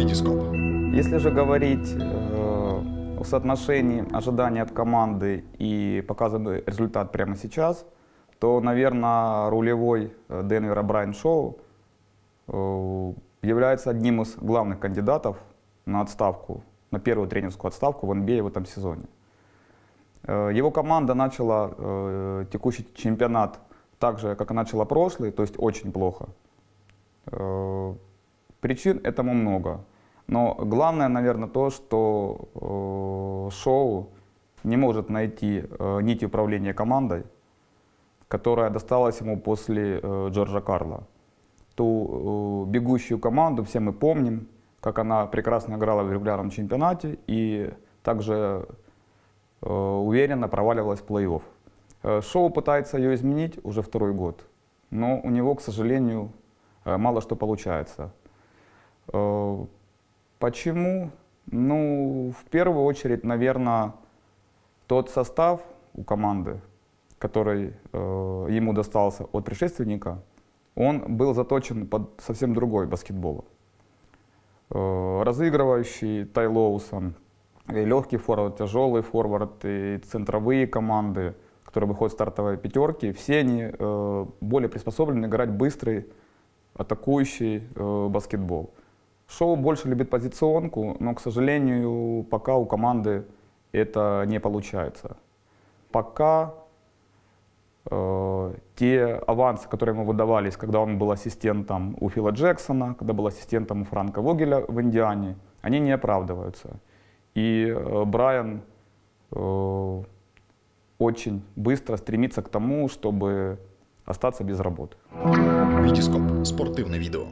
Витископ. Если же говорить э, о соотношении ожиданий от команды и показанный результат прямо сейчас, то, наверное, рулевой э, Денвера Брайан Шоу э, является одним из главных кандидатов на отставку, на первую тренерскую отставку в NBA в этом сезоне. Э, его команда начала текущий чемпионат так же, как и начала прошлый, то есть очень плохо. Э, причин этому много. Но главное, наверное, то, что Шоу не может найти нить управления командой, которая досталась ему после Джорджа Карла. Ту бегущую команду все мы помним, как она прекрасно играла в регулярном чемпионате и также Э, уверенно проваливалась в плей-офф. Э, Шоу пытается ее изменить уже второй год, но у него, к сожалению, э, мало что получается. Почему? Ну, в первую очередь, наверное, тот состав у команды, который ему достался от предшественника, он был заточен под совсем другой баскетбол. Разыгрывающий Тай Лоусон, и легкий форвард, тяжелый форвард, и центровые команды, которые выходят в стартовые пятерки, все они э, более приспособлены играть быстрый, атакующий э, баскетбол. Шоу больше любит позиционку, но, к сожалению, пока у команды это не получается. Пока э, те авансы, которые ему выдавались, когда он был ассистентом у Фила Джексона, когда был ассистентом у Франка Вогеля в Индиане, они не оправдываются. И э, Брайан э, очень быстро стремится к тому, чтобы остаться без работы. Витископ. Спортивное видео.